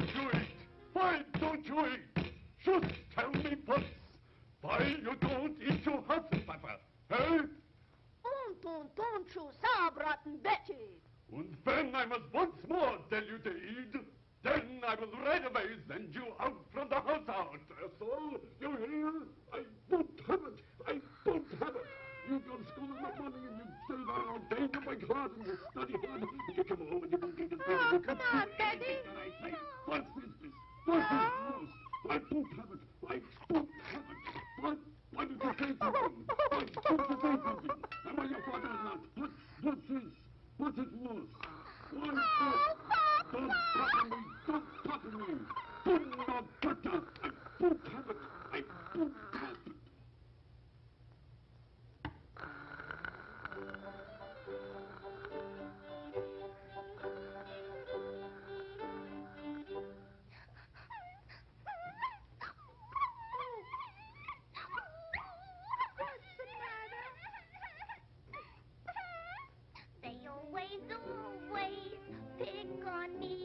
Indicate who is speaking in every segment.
Speaker 1: don't you eat? Why don't you eat? Just tell me once. Why you don't eat your Hasselpfeffer? Eh?
Speaker 2: Und, und, und, you sauerbraten Betty.
Speaker 1: And when I must once more tell you to eat, then I will right away send you out from the house out. So, you hear? I won't have it. I won't have it. You go to school in the morning and you stay there all day in my class and you study hard and you come home and you don't eat a.
Speaker 2: Oh, come on, Daddy.
Speaker 1: anything I say. What's this? this? What's this? I won't have it. I won't have it. What? Why did you say something? Why did you say something? Am I your father or not? What? What's this? What's it, Moose? What is this? Don't talk to me! Don't talk to me! Put no butter! I won't have
Speaker 3: on me.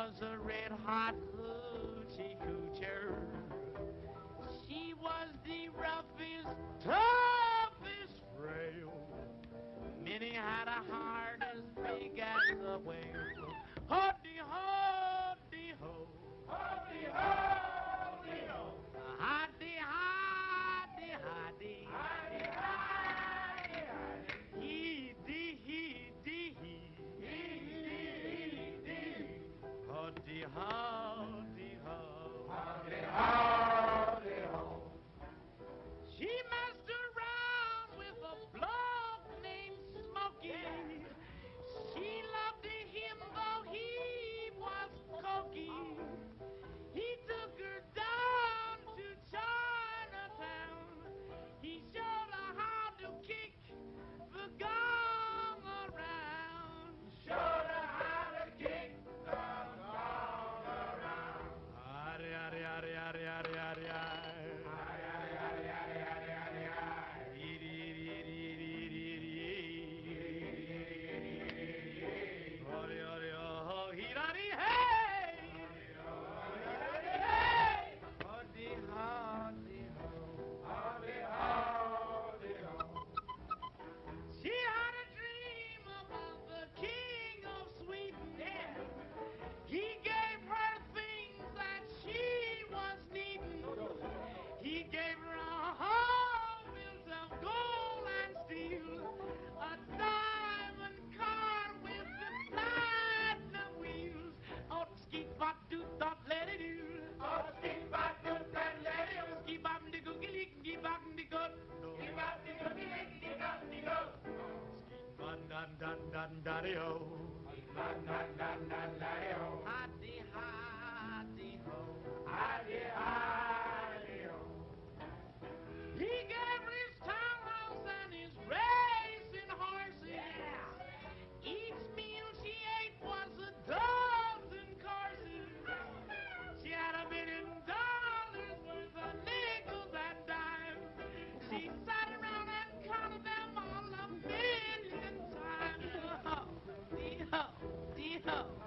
Speaker 4: Was a red hot hoochie coocher. She was the roughest, toughest frail. Minnie had a heart as big as a whale. Hoddy, dun dun dun No.